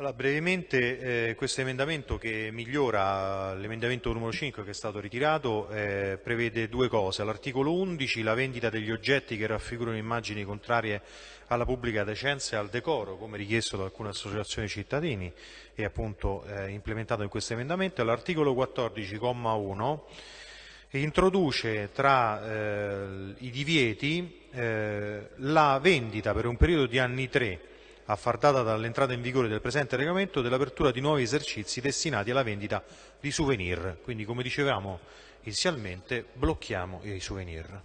Allora, brevemente eh, questo emendamento che migliora l'emendamento numero 5 che è stato ritirato eh, prevede due cose. All'articolo 11 la vendita degli oggetti che raffigurano immagini contrarie alla pubblica decenza e al decoro, come richiesto da alcune associazioni cittadini e appunto eh, implementato in questo emendamento. All'articolo 14,1 introduce tra eh, i divieti eh, la vendita per un periodo di anni tre a far dall'entrata in vigore del presente regolamento dell'apertura di nuovi esercizi destinati alla vendita di souvenir. Quindi, come dicevamo inizialmente, blocchiamo i souvenir.